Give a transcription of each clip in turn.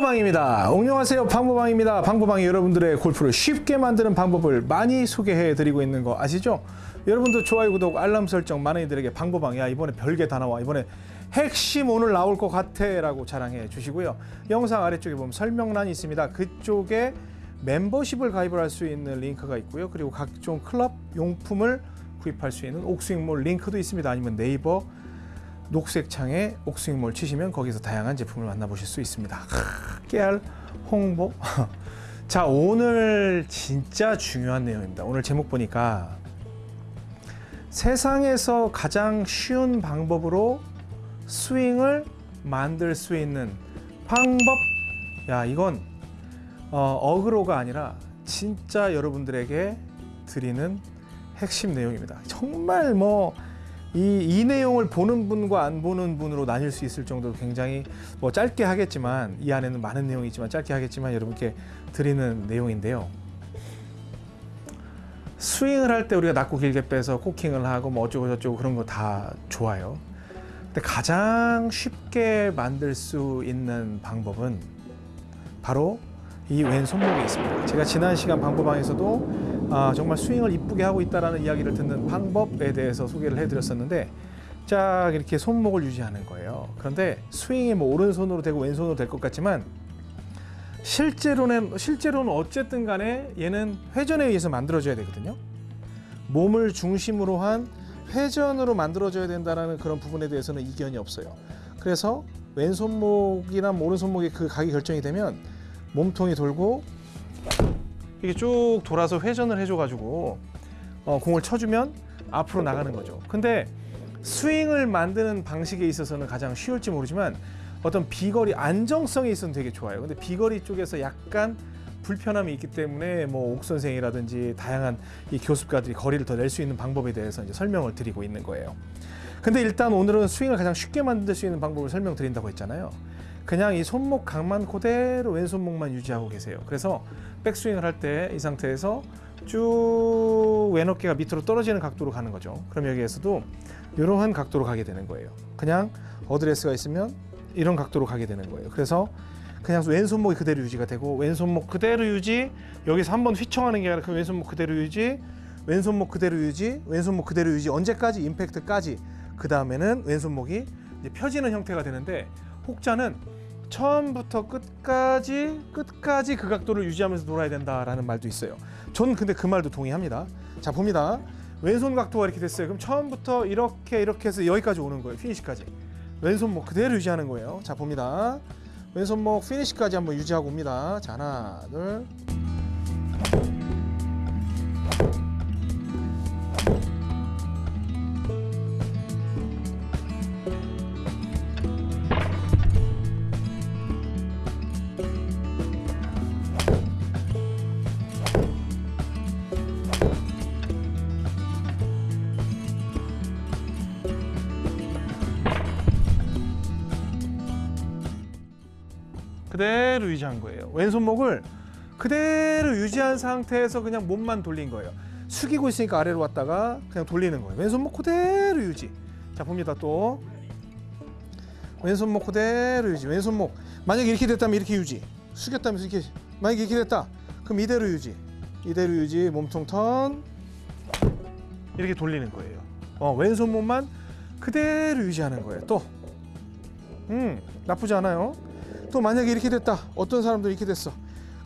방보방입니다. 안녕하세요. 방보방입니다. 방보방이 여러분들의 골프를 쉽게 만드는 방법을 많이 소개해 드리고 있는 거 아시죠? 여러분도 좋아요, 구독, 알람 설정 많은 이들에게 방보방이야 이번에 별게 다 나와 이번에 핵심 오늘 나올 것 같아 라고 자랑해 주시고요. 영상 아래쪽에 보면 설명란이 있습니다. 그쪽에 멤버십을 가입을 할 수 있는 링크가 있고요. 그리고 각종 클럽 용품을 구입할 수 있는 옥스윙몰 링크도 있습니다. 아니면 네이버 녹색 창에 옥스윙몰 치시면 거기서 다양한 제품을 만나보실 수 있습니다. 하, 깨알 홍보. 자 오늘 진짜 중요한 내용입니다. 오늘 제목 보니까 세상에서 가장 쉬운 방법으로 스윙을 만들 수 있는 방법. 야 이건 어, 어그로가 아니라 진짜 여러분들에게 드리는 핵심 내용입니다. 정말 뭐 이, 이 내용을 보는 분과 안 보는 분으로 나뉠 수 있을 정도로 굉장히 뭐 짧게 하겠지만 이 안에는 많은 내용이 있지만 짧게 하겠지만 여러분께 드리는 내용인데요. 스윙을 할 때 우리가 낮고 길게 빼서 코킹을 하고 뭐 어쩌고 저쩌고 그런 거 다 좋아요. 근데 가장 쉽게 만들 수 있는 방법은 바로 이 왼손목에 있습니다. 제가 지난 시간 방법방에서도 아, 정말 스윙을 이쁘게 하고 있다는 이야기를 듣는 방법에 대해서 소개를 해드렸었는데 자 이렇게 손목을 유지하는 거예요. 그런데 스윙이 뭐 오른손으로 되고 왼손으로 될 것 같지만 실제로는 실제로는 어쨌든 간에 얘는 회전에 의해서 만들어져야 되거든요. 몸을 중심으로 한 회전으로 만들어져야 된다는 그런 부분에 대해서는 이견이 없어요. 그래서 왼손목이나 오른손목이 그 각이 결정이 되면 몸통이 돌고 이게 쭉 돌아서 회전을 해줘가지고 어, 공을 쳐주면 앞으로 나가는 거죠. 근데 스윙을 만드는 방식에 있어서는 가장 쉬울지 모르지만 어떤 비거리 안정성에 있어서는 되게 좋아요. 근데 비거리 쪽에서 약간 불편함이 있기 때문에 뭐 옥 선생이라든지 다양한 이 교습가들이 거리를 더 낼 수 있는 방법에 대해서 이제 설명을 드리고 있는 거예요. 근데 일단 오늘은 스윙을 가장 쉽게 만들 수 있는 방법을 설명드린다고 했잖아요. 그냥 이 손목 각만 그대로 왼손목만 유지하고 계세요. 그래서 백스윙을 할 때 이 상태에서 쭉 왼어깨가 밑으로 떨어지는 각도로 가는 거죠. 그럼 여기에서도 이러한 각도로 가게 되는 거예요. 그냥 어드레스가 있으면 이런 각도로 가게 되는 거예요. 그래서 그냥 왼손목이 그대로 유지가 되고 왼손목 그대로 유지 여기서 한번 휘청하는 게 아니라 그 왼손목 그대로 유지 왼손목 그대로 유지 왼손목 그대로 유지 언제까지 임팩트까지 그 다음에는 왼손목이 펴지는 형태가 되는데 혹자는 처음부터 끝까지 끝까지 그 각도를 유지하면서 놀아야 된다라는 말도 있어요. 저는 근데 그 말도 동의합니다. 자 봅니다. 왼손 각도가 이렇게 됐어요. 그럼 처음부터 이렇게 이렇게 해서 여기까지 오는 거예요. 피니시까지. 왼손목 그대로 유지하는 거예요. 자 봅니다. 왼손목 피니시까지 한번 유지하고 옵니다. 자 하나 둘. 그대로 유지한 거예요. 왼손목을 그대로 유지한 상태에서 그냥 몸만 돌린 거예요. 숙이고 있으니까 아래로 왔다가 그냥 돌리는 거예요. 왼손목 그대로 유지. 자 봅니다 또. 왼손목 그대로 유지. 왼손목 만약에 이렇게 됐다면 이렇게 유지. 숙였다면 이렇게 만약에 이렇게 됐다. 그럼 이대로 유지. 이대로 유지. 몸통 턴 이렇게 돌리는 거예요. 어, 왼손목만 그대로 유지하는 거예요. 또. 음 나쁘지 않아요. 또 만약에 이렇게 됐다 어떤 사람들 이렇게 됐어?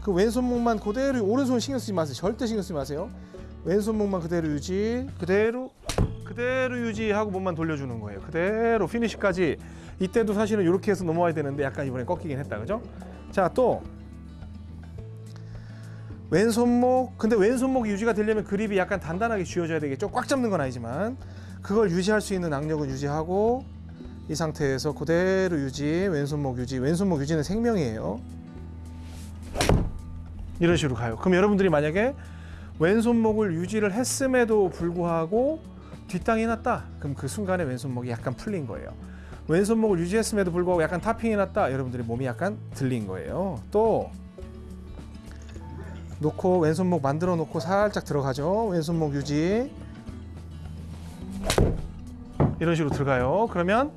그 왼손목만 그대로 오른손 신경 쓰지 마세요. 절대 신경 쓰지 마세요. 왼손목만 그대로 유지 그대로 그대로 유지하고 몸만 돌려주는 거예요. 그대로 피니시까지. 이때도 사실은 이렇게 해서 넘어와야 되는데 약간 이번에 꺾이긴 했다. 그죠? 자 또. 왼손목 근데 왼손목 유지가 되려면 그립이 약간 단단하게 쥐어져야 되겠죠? 꽉 잡는 건 아니지만. 그걸 유지할 수 있는 악력은 유지하고 이 상태에서 그대로 유지, 왼손목 유지, 왼손목 유지는 생명이에요. 이런 식으로 가요. 그럼 여러분들이 만약에 왼손목을 유지를 했음에도 불구하고 뒷땅이 났다. 그럼 그 순간에 왼손목이 약간 풀린 거예요. 왼손목을 유지했음에도 불구하고 약간 타핑이 났다. 여러분들이 몸이 약간 들린 거예요. 또 놓고 왼손목 만들어 놓고 살짝 들어가죠. 왼손목 유지. 이런 식으로 들어가요. 그러면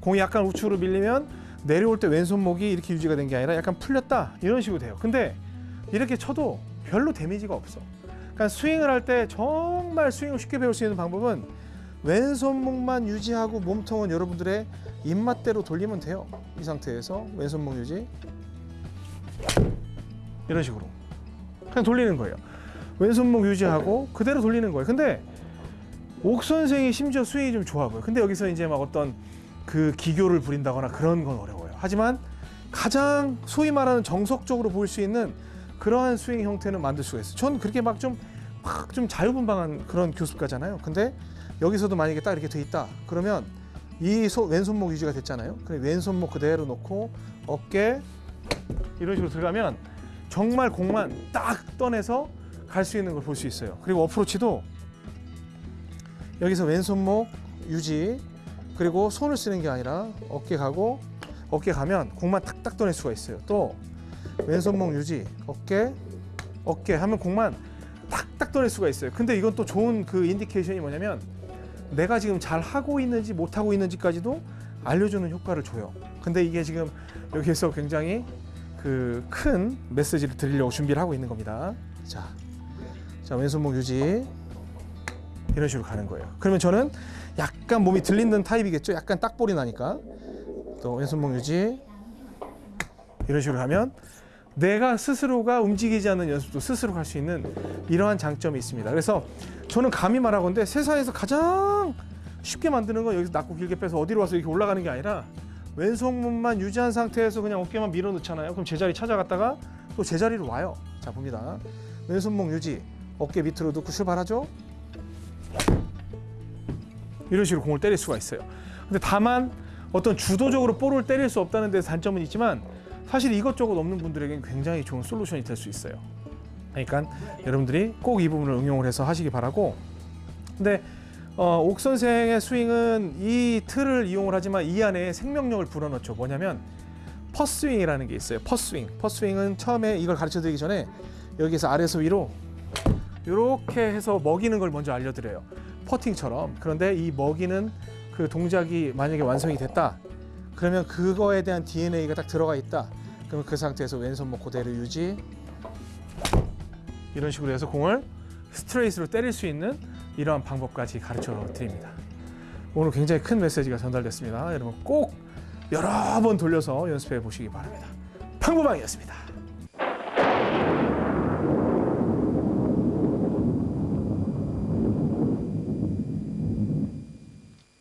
공이 약간 우측으로 밀리면 내려올 때 왼손목이 이렇게 유지가 된 게 아니라 약간 풀렸다 이런 식으로 돼요. 근데 이렇게 쳐도 별로 데미지가 없어. 그러니까 스윙을 할 때 정말 스윙을 쉽게 배울 수 있는 방법은 왼손목만 유지하고 몸통은 여러분들의 입맛대로 돌리면 돼요. 이 상태에서 왼손목 유지 이런 식으로 그냥 돌리는 거예요. 왼손목 유지하고 그대로 돌리는 거예요. 근데 옥 선생이 심지어 스윙이 좀 좋아 보여. 근데 여기서 이제 막 어떤 그 기교를 부린다거나 그런 건 어려워요. 하지만 가장 소위 말하는 정석적으로 보일 수 있는 그러한 스윙 형태는 만들 수가 있어요. 전 그렇게 막 좀 막 좀 자유분방한 그런 교습가잖아요. 근데 여기서도 만약에 딱 이렇게 돼 있다. 그러면 이 소, 왼손목 유지가 됐잖아요. 그럼 왼손목 그대로 놓고 어깨 이런 식으로 들어가면 정말 공만 딱 떠내서 갈 수 있는 걸 볼 수 있어요. 그리고 어프로치도 여기서 왼손목 유지 그리고 손을 쓰는 게 아니라 어깨 가고 어깨 가면 공만 탁탁 떠낼 수가 있어요. 또 왼손목 유지 어깨 어깨 하면 공만 탁탁 떠낼 수가 있어요. 근데 이건 또 좋은 그 인디케이션이 뭐냐면 내가 지금 잘 하고 있는지 못 하고 있는지까지도 알려주는 효과를 줘요. 근데 이게 지금 여기에서 굉장히 그 큰 메시지를 드리려고 준비를 하고 있는 겁니다. 자, 자 왼손목 유지 이런 식으로 가는 거예요. 그러면 저는 약간 몸이 들리는 타입이겠죠. 약간 딱볼이 나니까 또 왼손목 유지 이런 식으로 하면 내가 스스로가 움직이지 않는 연습도 스스로 할 수 있는 이러한 장점이 있습니다. 그래서 저는 감히 말하건데 세상에서 가장 쉽게 만드는 건 여기서 낮고 길게 빼서 어디로 와서 이렇게 올라가는 게 아니라 왼손목만 유지한 상태에서 그냥 어깨만 밀어 넣잖아요. 그럼 제자리 찾아갔다가 또 제자리로 와요. 자 봅니다. 왼손목 유지, 어깨 밑으로 넣고 출발하죠. 이런 식으로 공을 때릴 수가 있어요. 근데 다만 어떤 주도적으로 볼을 때릴 수 없다는 데 단점은 있지만 사실 이것저것 없는 분들에게는 굉장히 좋은 솔루션이 될 수 있어요. 그러니까 여러분들이 꼭 이 부분을 응용을 해서 하시기 바라고. 근데 어, 옥 선생의 스윙은 이 틀을 이용을 하지만 이 안에 생명력을 불어넣죠. 뭐냐면 퍼스윙이라는 게 있어요. 퍼스윙. 퍼스윙은 처음에 이걸 가르쳐 드리기 전에 여기서 아래에서 위로 이렇게 해서 먹이는 걸 먼저 알려드려요. 퍼팅처럼. 그런데 이 먹이는 그 동작이 만약에 완성이 됐다. 그러면 그거에 대한 DNA가 딱 들어가 있다. 그러면 그 상태에서 왼손목 그대로 유지. 이런 식으로 해서 공을 스트레이트로 때릴 수 있는 이러한 방법까지 가르쳐 드립니다. 오늘 굉장히 큰 메시지가 전달됐습니다. 여러분 꼭 여러 번 돌려서 연습해 보시기 바랍니다. 방구방이었습니다.